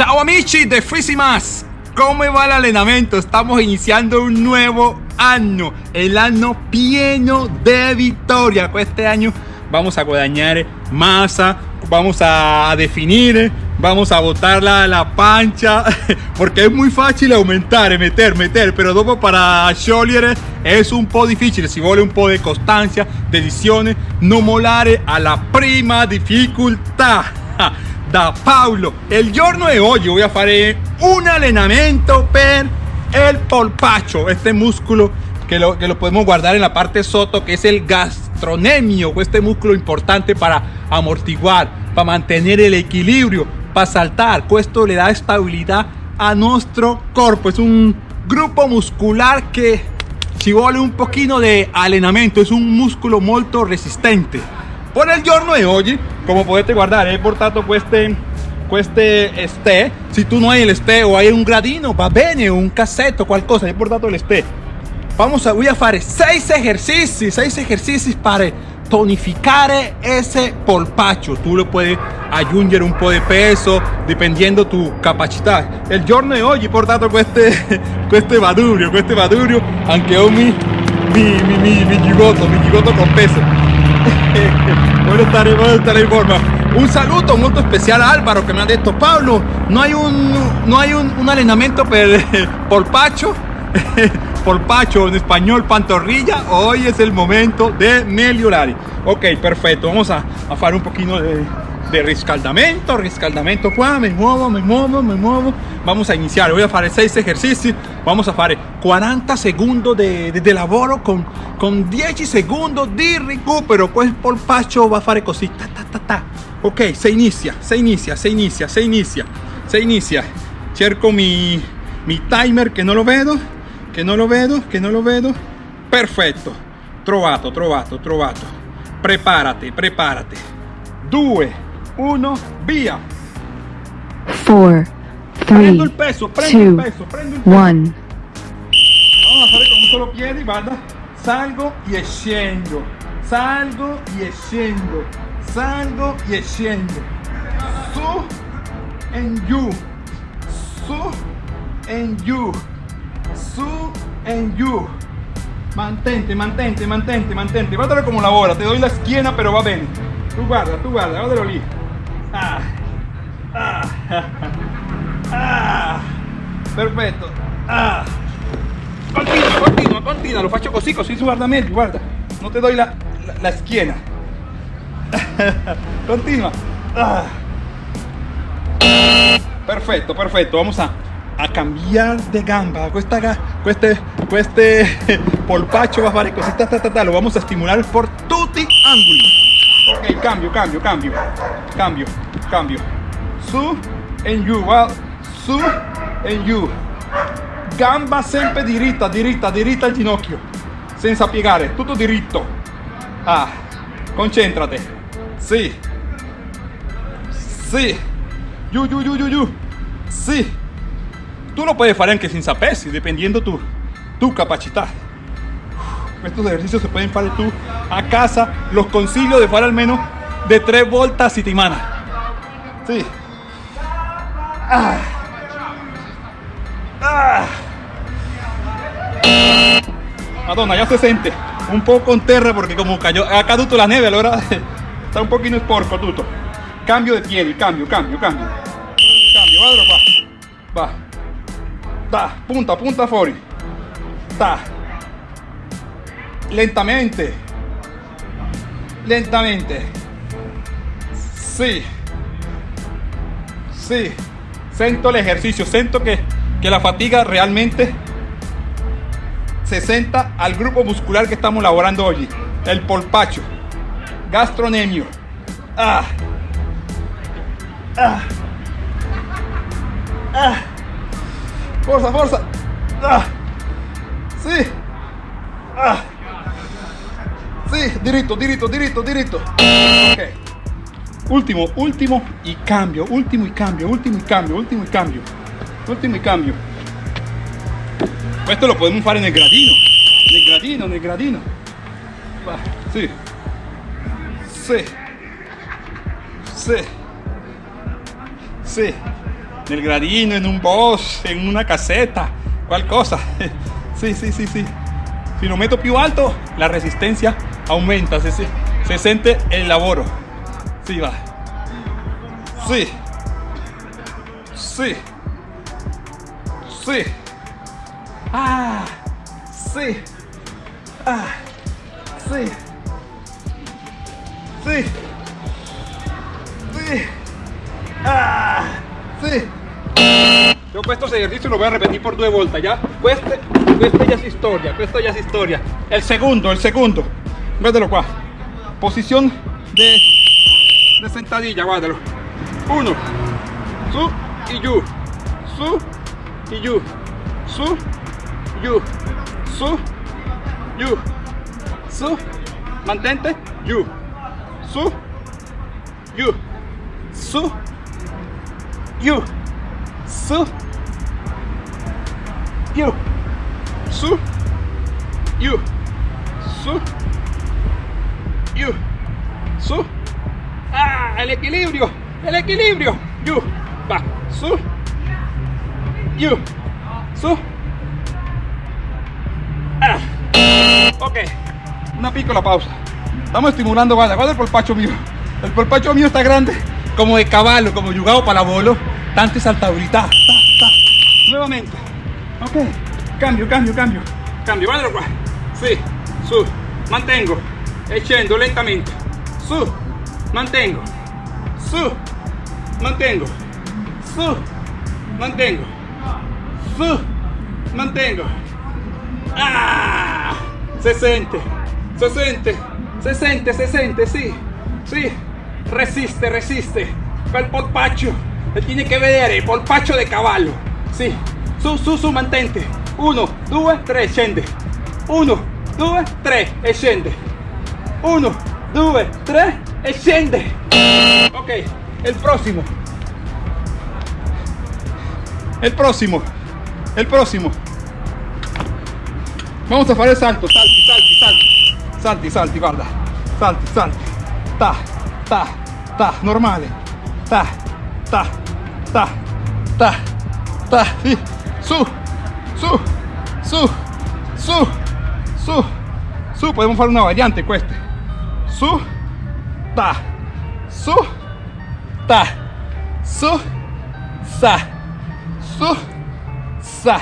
Ciao amici de Fisimas, ¿cómo va el entrenamiento? Estamos iniciando un nuevo año, el año lleno de victoria. Este año vamos a guadañar masa, vamos a definir, vamos a botarla a la pancha, porque es muy fácil aumentar, meter, meter, pero dopo para sciogliere es un po' difficile, si vuole un po' de constancia, decisione, no molare la prima dificultad. Da Paulo, el giorno de hoy voy a hacer un allenamento per el polpacho, este músculo que lo, que lo podemos guardar en la parte soto, que es el gastronemio, este músculo importante para amortiguar, para mantener el equilibrio, para saltar. Esto le da estabilidad a nuestro cuerpo. Es un grupo muscular que si vuole un poquito de allenamento, es un músculo muy resistente. Por el giorno de hoy, como podete guardar, he portato queste, queste este. Si tú no hay el este o hay un gradino, va bene, un cassetto, qualcosa, he portato el este. Vamos a, voy a hacer 6 ejercicios, 6 ejercicios para tonificar ese polpacho. Tú le puedes aggiungere un po' de peso dependiendo tu capacidad. El giorno de hoy he portato queste, queste madurio, queste madurio, anche ho mi, mi, mi, mi, mi gigotto, mi gigotto con peso. Voy a estar, voy en forma. Un saludo muy especial a Álvaro que me ha dicho, Pablo, no hay un, no hay un, entrenamiento per, polpacho. polpacho en español pantorrilla hoy es el momento de mejorar ok perfecto vamos a, hacer un poquito de, de riscaldamento riscaldamento qua me muevo me muevo me muevo vamos a iniciar voy a hacer 6 ejercicios vamos a hacer 40 segundos de, de, lavoro con, con 10 segundos de recupero pues polpacho va a hacer cosita ta, ta, ta. ok se inicia se inicia se inicia se inicia se inicia cerco mi, mi timer que no lo veo che non lo vedo, che non lo vedo. Perfetto. Trovato, trovato, trovato. Preparati, preparati. 2, 1, via. 4, 3, prendo il peso, prendo two, il peso, prendo il peso. One. Vamos a fare con un solo piede, guarda. Salgo e scendo. Salgo e scendo. Salgo e scendo. Su and giù. Su and giù su and you mantente mantente mantente mantente guardalo como labora te doy la esquina pero va bien tú guarda tú guarda guardalo lì ah, perfetto ah. continua continua continua lo faccio così così guarda meglio guarda. No te doy la, la, la esquina. Continua ah. perfecto perfecto vamos a a cambiar de gamba. Cuesta este este polpacho va a fare così lo vamos a estimular por tutti ángulos ok cambio cambio cambio. Cambio cambio. Su en you su en you gamba sempre diritta diritta diritta al ginocchio senza piegare tutto diritto ah concentrate sì sì giù giù giù giù giù sì Tú lo puedes hacer aunque sin sapesi, dependiendo tu, tu capacidad. Estos ejercicios se pueden hacer tú a casa. Los concilio de hacer al menos de 3 vueltas y timana. Sí. Ah. Madonna, ya se siente un poco en terra porque como cayó, ha caduto la nieve, ahora está un poquito esporco tutto. Cambio de piedi, cambio, cambio, cambio. Cambio, va, va. Ta, punta, punta fuori. Ta. Lentamente. Lentamente. Sí. Sí. Siento el ejercicio. Siento que, que la fatiga realmente se senta al grupo muscular que estamos elaborando hoy. El polpacho. Gastronemio. Ah. Ah. Ah. Forza, forza. Ah. Sì. Ah. Sì, diritto, diritto, diritto, diritto. Ultimo, ultimo y cambio, ultimo y cambio, ultimo y cambio, ultimo y cambio. Ultimo y cambio. Esto lo podemos fare nel gradino. Nel gradino, nel gradino. Va, sì. Sì. Sì. Sì. nel gradino, en un boss, en una caseta, cual cosa. Sí, sí, sí, sí. Si lo meto più alto, la resistencia aumenta, se, se, se siente el laboro. Sí, va. Sí. Sí. Sí. Ah. Sí. Ah. Sí. Sí. Sí. Ah. Sí. Yo questo ejercicio lo voy a repetir por due volte, ¿ya? Questa, questa ya es historia, questa ya es historia. El segundo, el segundo. Guárdalo qua. Posición de, de sentadilla, guárdalo. Uno. Su y yu. Su y yu. Su, yu. Su, yu. Su. Mantente, yu. Su, yu. Su, yu. Su, yu. Su, yu. Su, yu. Su. El equilibrio, el equilibrio. Yu. Va. Su. Yu. Su. Ah. Ok. Una piccola pausa. Estamos estimulando, guarda, guarda el polpacho mío. El polpacho mío está grande, como de caballo, como jugado para bolo. Tante saltabilità. Ta, ta. Nuevamente. Ok. Cambio, cambio, cambio. Cambio, guardalo qua. Sì, su. Mantengo. E scendo lentamente. Su. Mantengo. Su. Mantengo. Su. Mantengo. Su. Mantengo. Ah, se siente, se siente, se siente, se siente, sí, sí, resiste, resiste. Quel polpaccio, e tiene che vedere il polpaccio de cavallo, sì, su, su, su, mantente. Uno, due, tre, scende. Uno, due, tre, e. Uno, due, tre, e scende. Ok, el próximo. El próximo. El próximo. Vamos a fare il salto, salti, salti, salti, salti, salti, guarda, salti, salti, ta, ta, ta, normale, ta, ta, ta, ta, ta, su, su, su, su, su, su, podemos fare una variante queste, su, ta, su, ta, su, sa, su, sa,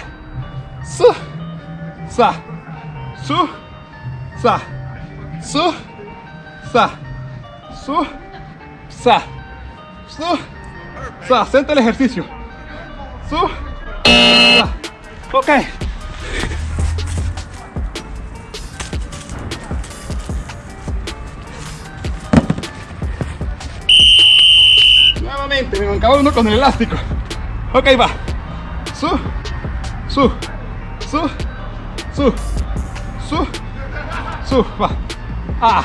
su, sa, su, sa, su, sa, su, sa, su, sa. Siente el ejercicio. Su, sa. Me mancaba uno con el elástico. Ok, va. Su, su, su, su, su, su, va. Ah.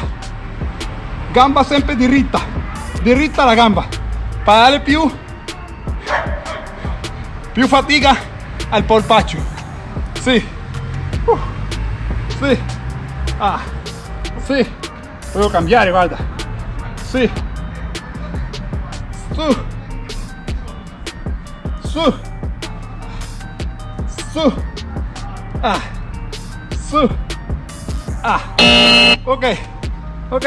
Gamba sempre diritta. Diritta la gamba. Para darle più, più fatica al polpaccio. Sì. Uh. Sì. Ah. Sì. Puedo cambiare, guarda. Sì. Su. Su. Su. Ah. Su. Ah. Ok. Ok.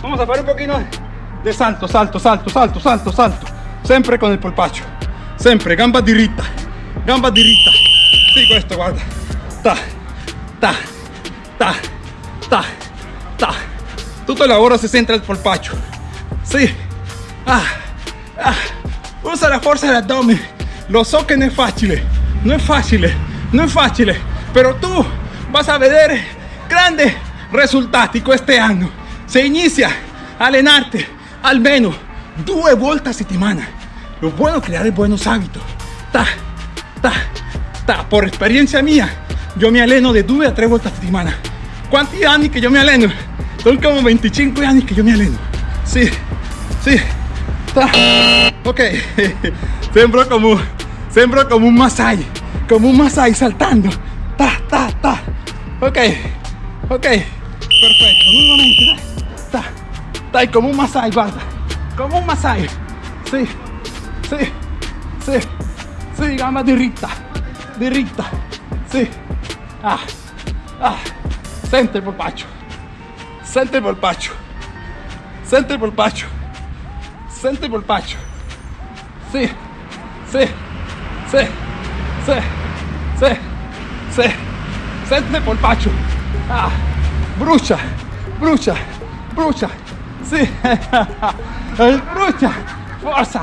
Vamos a hacer un poquito de salto, salto, salto, salto, salto, salto. Sempre con el polpaccio. Sempre, gamba diritta. Gamba diritta. Sí, questo, guarda. Ta, ta, ta, ta, ta. Tutto il lavoro si centra al polpaccio. Sí. Ah, ah. Usa la forza dell'addome. Lo so che non è facile. Non è facile. Non è facile. Però tu vas a vedere grandi risultati quest'anno. Se inizia a allenarti almeno due volte a settimana. Lo bueno creare buenos hábitos. Ta, ta, ta. Por experiencia mía, yo me alleno de due a tre volte a settimana. ¿Cuántos años que yo me alleno? Son como 25 años que yo me alleno. Sí, sí. Ta. Ok, sembro como, sembro como un masai, como un masai saltando. Ta, ta, ta. Ok, ok, perfecto. Nuevamente, dai. ta, dai, como un masai, guarda, como un masai. Sí, sí, sí. sì, gamba diritta, diritta, sì, ah, ah, sente il polpaccio, sente il polpaccio, sente il polpaccio, sente il polpaccio, sì, sì, sì, sì, sì, sente il polpaccio, ah, brucia, brucia, brucia, sì, brucia, forza,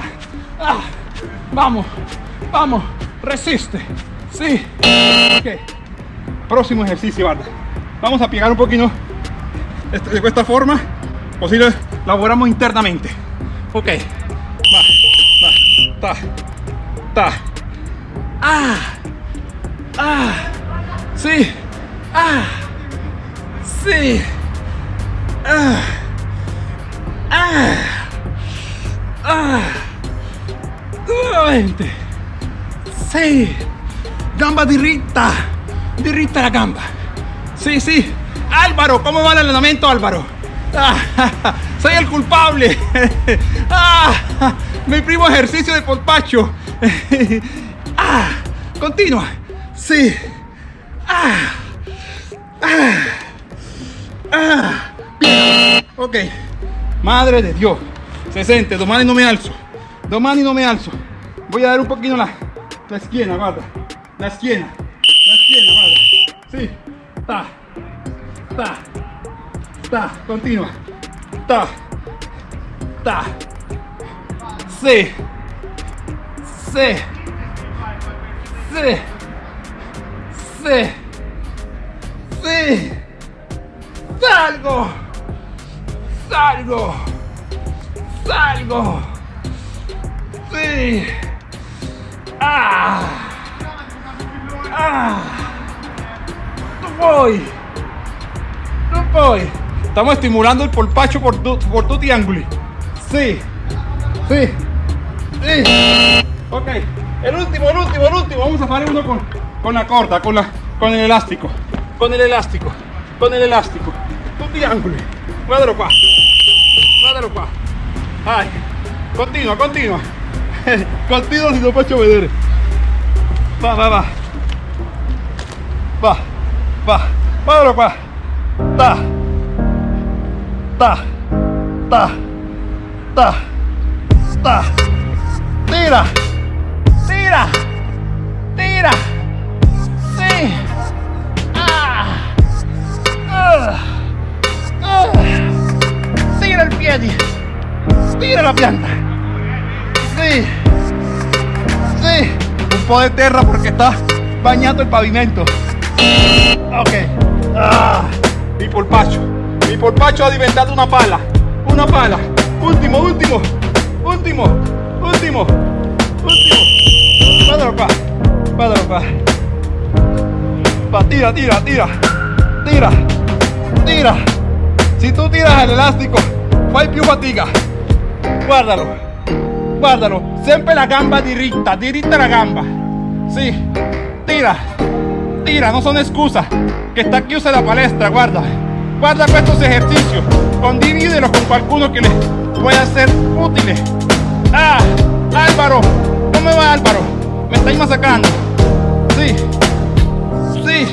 ah, vamos, vamos, resiste, sí, ok, próximo ejercicio, guarda, vamos a pegar un poquito. Este- de esta forma, posible laboramos internamente, ok, va, va, ta, ta, ah, ah, sí, ah, sí, ah, ah, ah, nuevamente, sí, gamba diritta, diritta la gamba, sí, sí, Álvaro, ¿cómo va el entrenamiento Álvaro? Ah, soy el culpable. Ah, mi primo ejercicio de polpacho. Ah, continua. Sí. Ah, ah, ah. Ok. Madre de Dios. 60. Domani no me alzo. Domani no me alzo. Voy a dar un poquito la, la esquina, guarda. La esquina. La esquina, guarda. Sí. Ta. Ta. Ta. Continua. Ta. Ta. Sí. Sí. Sí. Sí. Salgo. Salgo. Salgo. Sí. Ah. Ah. No voy. No voy. Estamos estimulando el polpacho por tu, por tu triángulo. Sí. Sí. Sí. Ok. El último, el último, el último. Vamos a hacer uno con, con la corda, con, la, con el elástico. Con el elástico. Con el elástico. Tu triángulo. Guardalo qua. Guardalo qua. Vai. Continua, continua. continua si lo faccio vedere. Va, va, va. Va. Va. Guardalo qua. Ta. Ta. Ta. Ta. Ta. Tira. Tira. Tira. Sí. Ah. Ah. Ah. Tira el piedi. Tira la pianta. Sí. Sí. Un po' de terra porque está bañando el pavimento. Ok. Ah. Mi polpacho. Mi polpacho ha diventato una pala. Una pala. Último, último. Último. Último. Último. Qua. Guardalo qua. Va, tira, tira, tira. Tira. Tira. Si tú tiras el elástico, fai più fatica. Guardalo. Guardalo. Sempre la gamba diritta. Diritta la gamba. Sì. Tira. Tira, no son excusas. Que está chiusa la palestra, guarda. Guarda estos ejercicios. Condivídelos con qualcuno que les pueda ser útiles. Ah, Álvaro. ¿Cómo va Álvaro? Me estáis masacrando. Sí. Sí.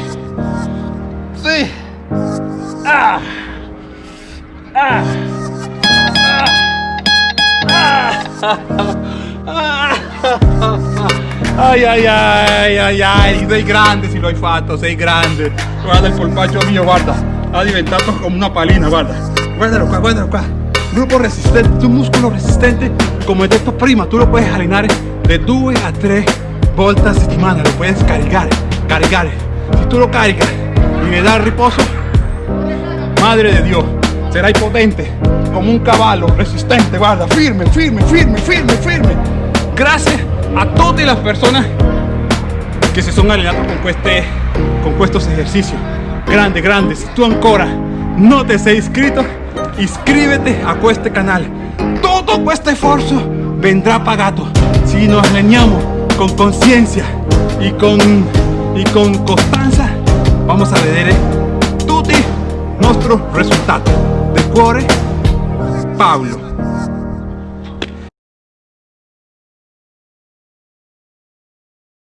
Sí. Ah. Ah. Ah. Ay, ay, ay, ay, ay, sei grande si lo hai fatto, sei grande. Guarda il polpaccio mio, guarda, ha diventato come una palina, guarda. Guardalo qua, guardalo qua. Gruppo resistente, tu muscolo resistente, come detto prima, tu lo puedes allenare de 2 a 3 volte a settimana, lo puedes cargare, cargare. Si tu lo carigas y le das riposo, madre de Dios, serás potente como un caballo, resistente, guarda, firme, firme, firme, firme, firme. Gracias a todas las personas que se son allenando con, este, con estos ejercicios. Grande, grande. Si tú ancora no te sei iscrito, iscríbete a este canal. Todo este esfuerzo vendrá pagado si nos alineamos con conciencia y con, y con constancia. Vamos a vedere tutti nuestros resultados. De cuore, Pablo.